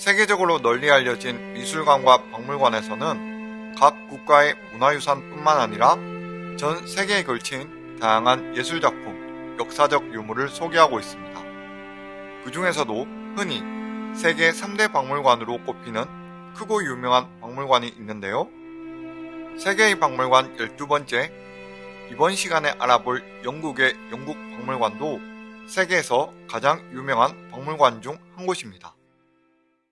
세계적으로 널리 알려진 미술관과 박물관에서는 각 국가의 문화유산뿐만 아니라 전 세계에 걸친 다양한 예술작품, 역사적 유물을 소개하고 있습니다. 그 중에서도 흔히 세계 3대 박물관으로 꼽히는 크고 유명한 박물관이 있는데요. 세계의 박물관 12번째, 이번 시간에 알아볼 영국의 영국 박물관도 세계에서 가장 유명한 박물관 중 한 곳입니다.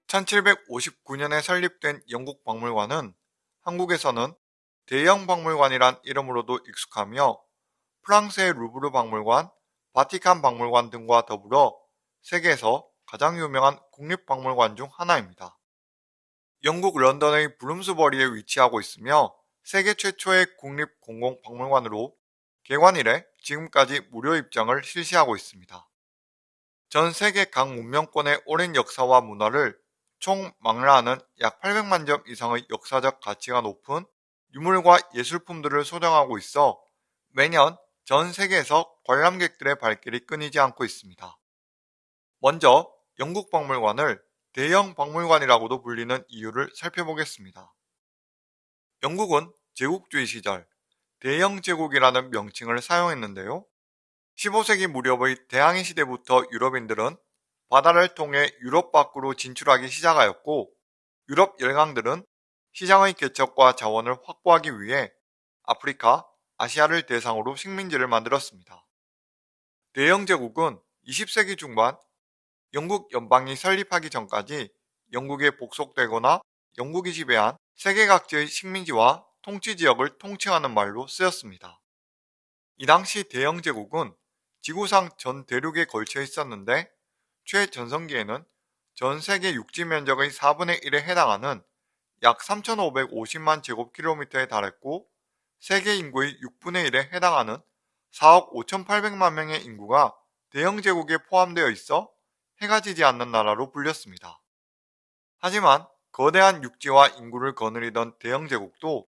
1759년에 설립된 영국 박물관은 한국에서는 대형 박물관이란 이름으로도 익숙하며 프랑스의 루브르 박물관, 바티칸 박물관 등과 더불어 세계에서 가장 유명한 국립박물관 중 하나입니다. 영국 런던의 브룸스버리에 위치하고 있으며 세계 최초의 국립공공박물관으로 개관 이래 지금까지 무료 입장을 실시하고 있습니다. 전 세계 각 문명권의 오랜 역사와 문화를 총 망라하는 약 800만 점 이상의 역사적 가치가 높은 유물과 예술품들을 소장하고 있어 매년 전 세계에서 관람객들의 발길이 끊이지 않고 있습니다. 먼저 영국 박물관을 대형 박물관이라고도 불리는 이유를 살펴보겠습니다. 영국은 제국주의 시절 대영 제국이라는 명칭을 사용했는데요. 15세기 무렵의 대항해 시대부터 유럽인들은 바다를 통해 유럽 밖으로 진출하기 시작하였고 유럽 열강들은 시장의 개척과 자원을 확보하기 위해 아프리카, 아시아를 대상으로 식민지를 만들었습니다. 대영 제국은 20세기 중반 영국 연방이 설립하기 전까지 영국에 복속되거나 영국이 지배한 세계 각지의 식민지와 통치 지역을 통칭하는 말로 쓰였습니다. 이 당시 대영 제국은 지구상 전 대륙에 걸쳐 있었는데 최전성기에는 전 세계 육지 면적의 4분의 1에 해당하는 약 3,550만 제곱킬로미터에 달했고 세계 인구의 6분의 1에 해당하는 4억 5,800만 명의 인구가 대영 제국에 포함되어 있어 해가 지지 않는 나라로 불렸습니다. 하지만 거대한 육지와 인구를 거느리던 대영 제국도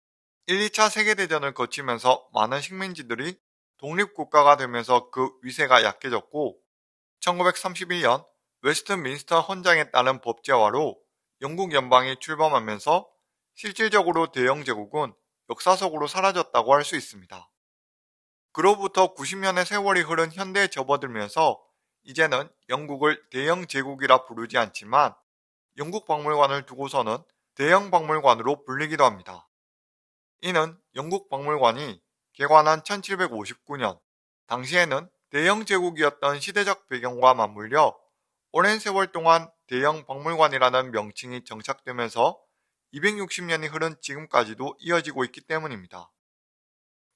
1, 2차 세계대전을 거치면서 많은 식민지들이 독립국가가 되면서 그 위세가 약해졌고 1931년 웨스트민스터 헌장에 따른 법제화로 영국 연방이 출범하면서 실질적으로 대영 제국은 역사 속으로 사라졌다고 할 수 있습니다. 그로부터 90년의 세월이 흐른 현대에 접어들면서 이제는 영국을 대영 제국이라 부르지 않지만 영국 박물관을 두고서는 대영 박물관으로 불리기도 합니다. 이는 영국 박물관이 개관한 1759년 당시에는 대영 제국이었던 시대적 배경과 맞물려 오랜 세월 동안 대영 박물관이라는 명칭이 정착되면서 260년이 흐른 지금까지도 이어지고 있기 때문입니다.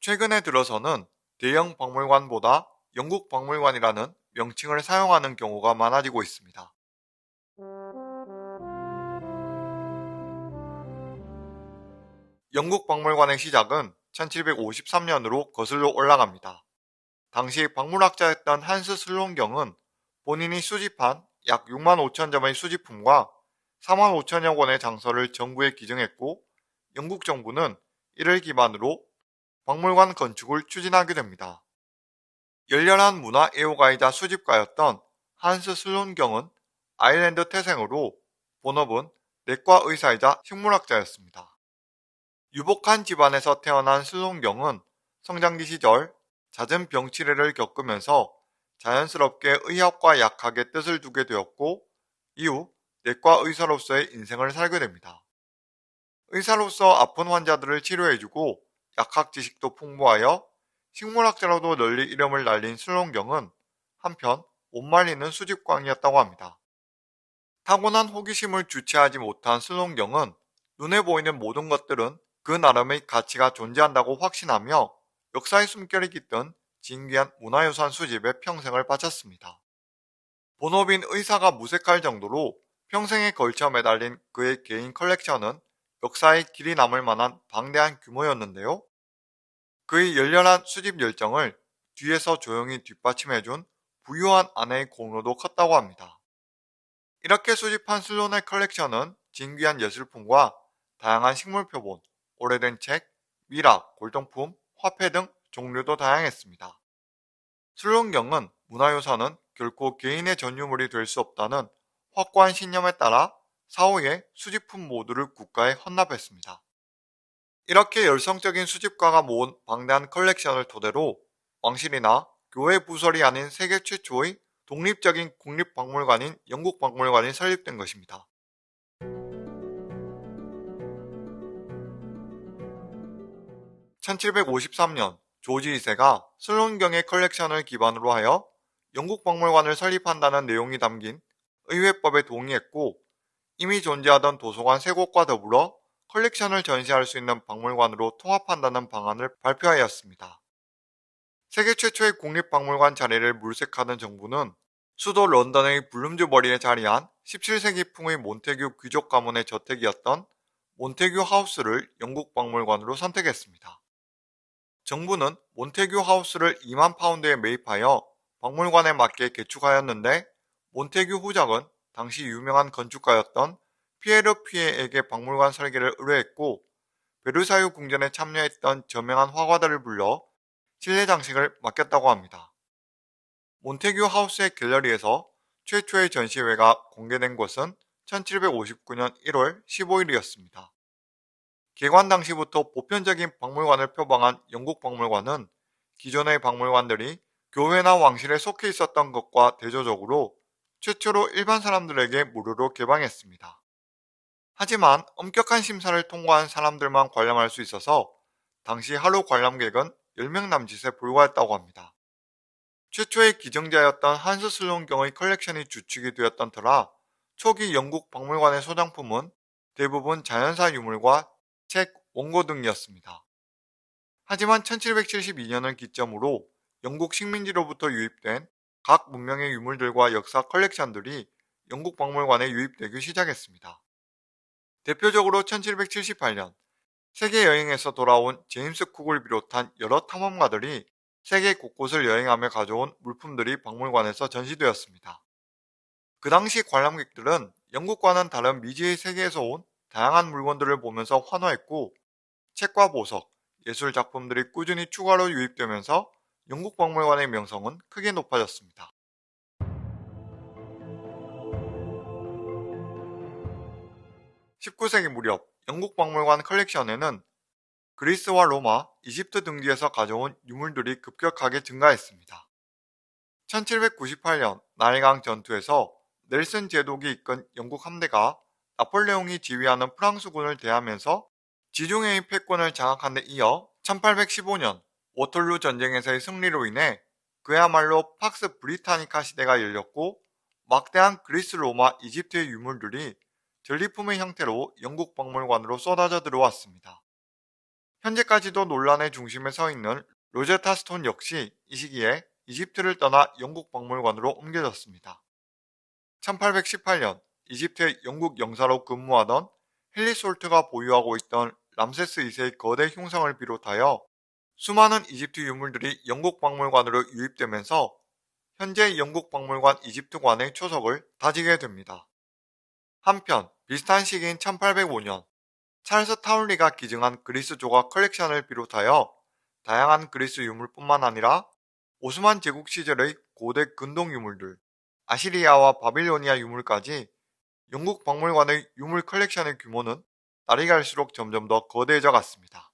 최근에 들어서는 대영 박물관보다 영국 박물관이라는 명칭을 사용하는 경우가 많아지고 있습니다. 영국 박물관의 시작은 1753년으로 거슬러 올라갑니다. 당시 박물학자였던 한스 슬론경은 본인이 수집한 약 6만 5천 점의 수집품과 4만 5천여 권의 장서를 정부에 기증했고 영국 정부는 이를 기반으로 박물관 건축을 추진하게 됩니다. 열렬한 문화 애호가이자 수집가였던 한스 슬론경은 아일랜드 태생으로 본업은 내과 의사이자 식물학자였습니다. 유복한 집안에서 태어난 슬론경은 성장기 시절 잦은 병치레를 겪으면서 자연스럽게 의학과 약학에 뜻을 두게 되었고 이후 내과 의사로서의 인생을 살게 됩니다. 의사로서 아픈 환자들을 치료해주고 약학 지식도 풍부하여 식물학자로도 널리 이름을 날린 슬론경은 한편 못 말리는 수집광이었다고 합니다. 타고난 호기심을 주체하지 못한 슬론경은 눈에 보이는 모든 것들은 그 나름의 가치가 존재한다고 확신하며 역사의 숨결이 깃든 진귀한 문화유산 수집에 평생을 바쳤습니다. 본업인 의사가 무색할 정도로 평생에 걸쳐 매달린 그의 개인 컬렉션은 역사의 길이 남을 만한 방대한 규모였는데요. 그의 열렬한 수집 열정을 뒤에서 조용히 뒷받침해준 부유한 아내의 공로도 컸다고 합니다. 이렇게 수집한 슬론의 컬렉션은 진귀한 예술품과 다양한 식물 표본, 오래된 책, 미락, 골동품, 화폐 등 종류도 다양했습니다. 슬론경은 문화유산은 결코 개인의 전유물이 될 수 없다는 확고한 신념에 따라 사후에 수집품 모두를 국가에 헌납했습니다. 이렇게 열성적인 수집가가 모은 방대한 컬렉션을 토대로 왕실이나 교회 부설이 아닌 세계 최초의 독립적인 국립박물관인 영국박물관이 설립된 것입니다. 1753년 조지 2세가 슬론경의 컬렉션을 기반으로 하여 영국 박물관을 설립한다는 내용이 담긴 의회법에 동의했고 이미 존재하던 도서관 세 곳과 더불어 컬렉션을 전시할 수 있는 박물관으로 통합한다는 방안을 발표하였습니다. 세계 최초의 국립박물관 자리를 물색하던 정부는 수도 런던의 블룸즈버리에 자리한 17세기풍의 몬테규 귀족 가문의 저택이었던 몬테규 하우스를 영국 박물관으로 선택했습니다. 정부는 몬테규 하우스를 2만 파운드에 매입하여 박물관에 맞게 개축하였는데 몬테규 후작은 당시 유명한 건축가였던 피에르 피에에게 박물관 설계를 의뢰했고 베르사유 궁전에 참여했던 저명한 화가들을 불러 실내 장식을 맡겼다고 합니다. 몬테규 하우스의 갤러리에서 최초의 전시회가 공개된 것은 1759년 1월 15일이었습니다. 개관 당시부터 보편적인 박물관을 표방한 영국 박물관은 기존의 박물관들이 교회나 왕실에 속해 있었던 것과 대조적으로 최초로 일반 사람들에게 무료로 개방했습니다. 하지만 엄격한 심사를 통과한 사람들만 관람할 수 있어서 당시 하루 관람객은 10명 남짓에 불과했다고 합니다. 최초의 기증자였던 한스 슬론경의 컬렉션이 주축이 되었던 터라 초기 영국 박물관의 소장품은 대부분 자연사 유물과 책, 원고 등이었습니다. 하지만 1772년을 기점으로 영국 식민지로부터 유입된 각 문명의 유물들과 역사 컬렉션들이 영국 박물관에 유입되기 시작했습니다. 대표적으로 1778년 세계 여행에서 돌아온 제임스 쿡을 비롯한 여러 탐험가들이 세계 곳곳을 여행하며 가져온 물품들이 박물관에서 전시되었습니다. 그 당시 관람객들은 영국과는 다른 미지의 세계에서 온 다양한 물건들을 보면서 환호했고 책과 보석, 예술 작품들이 꾸준히 추가로 유입되면서 영국 박물관의 명성은 크게 높아졌습니다. 19세기 무렵 영국 박물관 컬렉션에는 그리스와 로마, 이집트 등지에서 가져온 유물들이 급격하게 증가했습니다. 1798년 나일강 전투에서 넬슨 제독이 이끈 영국 함대가 나폴레옹이 지휘하는 프랑스군을 대하면서 지중해의 패권을 장악한 데 이어 1815년 워털루 전쟁에서의 승리로 인해 그야말로 팍스 브리타니카 시대가 열렸고 막대한 그리스, 로마, 이집트의 유물들이 전리품의 형태로 영국 박물관으로 쏟아져 들어왔습니다. 현재까지도 논란의 중심에 서 있는 로제타 스톤 역시 이 시기에 이집트를 떠나 영국 박물관으로 옮겨졌습니다. 1818년 이집트의 영국 영사로 근무하던 헨리 솔트가 보유하고 있던 람세스 2세의 거대 흉상을 비롯하여 수많은 이집트 유물들이 영국 박물관으로 유입되면서 현재 영국 박물관 이집트관의 초석을 다지게 됩니다. 한편 비슷한 시기인 1805년 찰스 타운리가 기증한 그리스 조각 컬렉션을 비롯하여 다양한 그리스 유물뿐만 아니라 오스만 제국 시절의 고대 근동 유물들, 아시리아와 바빌로니아 유물까지 영국 박물관의 유물 컬렉션의 규모는 날이 갈수록 점점 더 거대해져 갔습니다.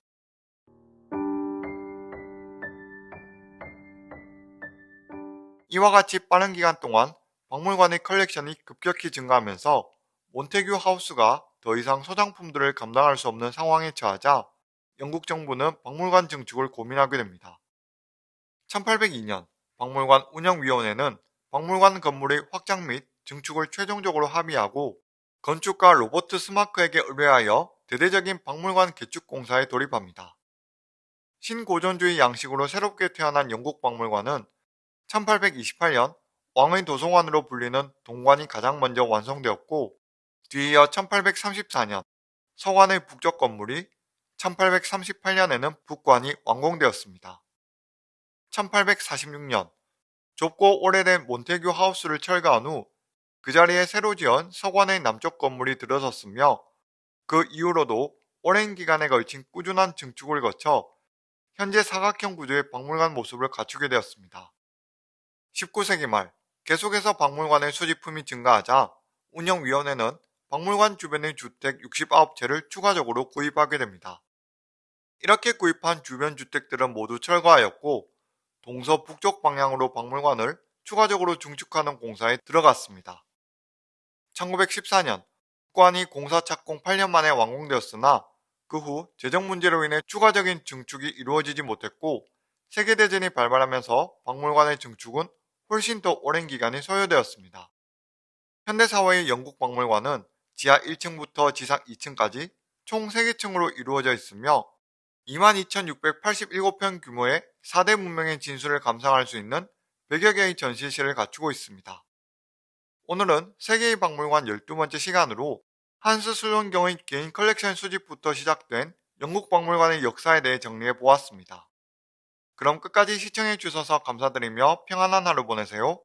이와 같이 빠른 기간 동안 박물관의 컬렉션이 급격히 증가하면서 몬테규 하우스가 더 이상 소장품들을 감당할 수 없는 상황에 처하자 영국 정부는 박물관 증축을 고민하게 됩니다. 1802년 박물관 운영위원회는 박물관 건물의 확장 및 증축을 최종적으로 합의하고 건축가 로버트 스마크에게 의뢰하여 대대적인 박물관 개축 공사에 돌입합니다. 신고전주의 양식으로 새롭게 태어난 영국 박물관은 1828년 왕의 도서관으로 불리는 동관이 가장 먼저 완성되었고 뒤이어 1834년 서관의 북쪽 건물이 1838년에는 북관이 완공되었습니다. 1846년 좁고 오래된 몬테규 하우스를 철거한 후 그 자리에 새로 지은 서관의 남쪽 건물이 들어섰으며 그 이후로도 오랜 기간에 걸친 꾸준한 증축을 거쳐 현재 사각형 구조의 박물관 모습을 갖추게 되었습니다. 19세기 말 계속해서 박물관의 수집품이 증가하자 운영위원회는 박물관 주변의 주택 69채를 추가적으로 구입하게 됩니다. 이렇게 구입한 주변 주택들은 모두 철거하였고 동서 북쪽 방향으로 박물관을 추가적으로 중축하는 공사에 들어갔습니다. 1914년 국관이 공사 착공 8년 만에 완공되었으나 그 후 재정 문제로 인해 추가적인 증축이 이루어지지 못했고 세계대전이 발발하면서 박물관의 증축은 훨씬 더 오랜 기간이 소요되었습니다. 현대사회의 영국 박물관은 지하 1층부터 지상 2층까지 총 3개층으로 이루어져 있으며 22,687평 규모의 4대 문명의 진수를 감상할 수 있는 100여 개의 전시실을 갖추고 있습니다. 오늘은 세계의 박물관 12번째 시간으로 한스 슬론경의 개인 컬렉션 수집부터 시작된 영국 박물관의 역사에 대해 정리해 보았습니다. 그럼 끝까지 시청해 주셔서 감사드리며 평안한 하루 보내세요.